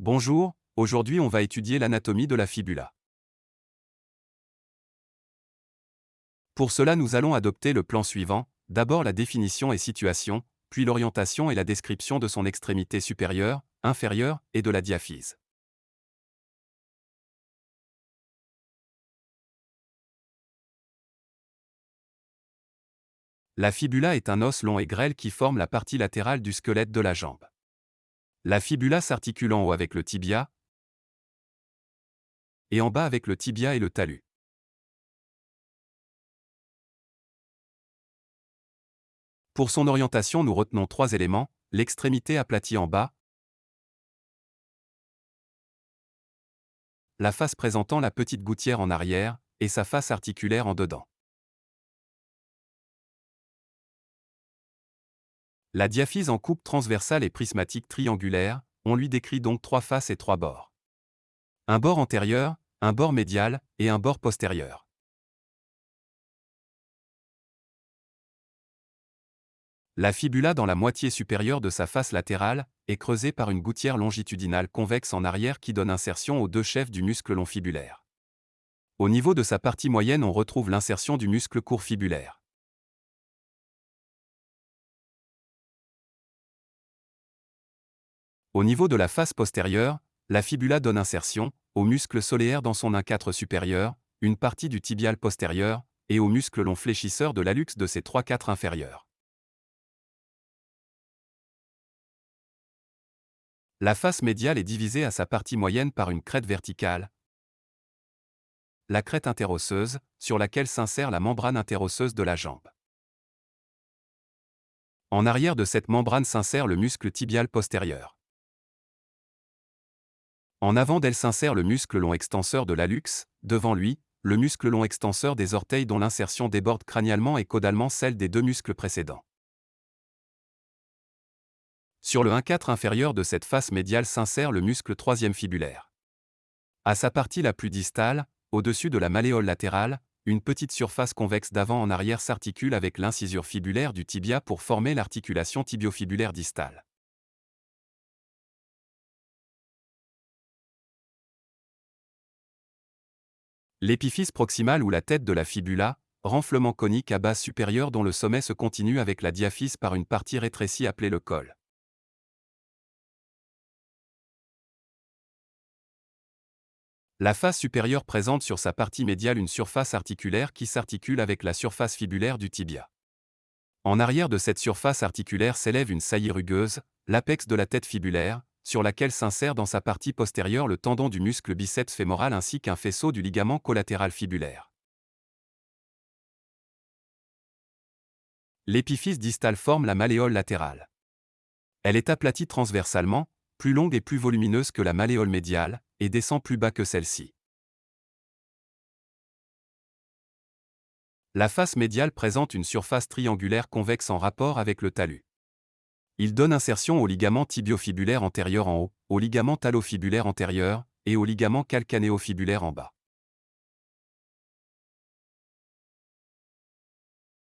Bonjour, aujourd'hui on va étudier l'anatomie de la fibula. Pour cela nous allons adopter le plan suivant, d'abord la définition et situation, puis l'orientation et la description de son extrémité supérieure, inférieure et de la diaphyse. La fibula est un os long et grêle qui forme la partie latérale du squelette de la jambe. La fibula s'articule en haut avec le tibia et en bas avec le tibia et le talus. Pour son orientation, nous retenons trois éléments, l'extrémité aplatie en bas, la face présentant la petite gouttière en arrière, et sa face articulaire en dedans. La diaphyse en coupe transversale et prismatique triangulaire, on lui décrit donc trois faces et trois bords. Un bord antérieur, un bord médial et un bord postérieur. La fibula dans la moitié supérieure de sa face latérale est creusée par une gouttière longitudinale convexe en arrière qui donne insertion aux deux chefs du muscle long fibulaire. Au niveau de sa partie moyenne on retrouve l'insertion du muscle court fibulaire. Au niveau de la face postérieure, la fibula donne insertion au muscle solaire dans son 1-4 supérieur, une partie du tibial postérieur, et au muscle long fléchisseur de l'allux de ses 3-4 inférieurs. La face médiale est divisée à sa partie moyenne par une crête verticale, la crête interosseuse, sur laquelle s'insère la membrane interosseuse de la jambe. En arrière de cette membrane s'insère le muscle tibial postérieur. En avant d'elle s'insère le muscle long extenseur de l'allux, devant lui, le muscle long extenseur des orteils dont l'insertion déborde crânialement et caudalement celle des deux muscles précédents. Sur le 1-4 inférieur de cette face médiale s'insère le muscle troisième fibulaire. À sa partie la plus distale, au-dessus de la malléole latérale, une petite surface convexe d'avant en arrière s'articule avec l'incisure fibulaire du tibia pour former l'articulation tibiofibulaire distale. L'épiphyse proximale ou la tête de la fibula, renflement conique à base supérieure dont le sommet se continue avec la diaphyse par une partie rétrécie appelée le col. La face supérieure présente sur sa partie médiale une surface articulaire qui s'articule avec la surface fibulaire du tibia. En arrière de cette surface articulaire s'élève une saillie rugueuse, l'apex de la tête fibulaire, sur laquelle s'insère dans sa partie postérieure le tendon du muscle biceps fémoral ainsi qu'un faisceau du ligament collatéral fibulaire. L'épiphyse distale forme la malléole latérale. Elle est aplatie transversalement, plus longue et plus volumineuse que la malléole médiale, et descend plus bas que celle-ci. La face médiale présente une surface triangulaire convexe en rapport avec le talus. Il donne insertion au ligament tibiofibulaire antérieur en haut, au ligament talofibulaire antérieur, et au ligament calcanéofibulaire en bas.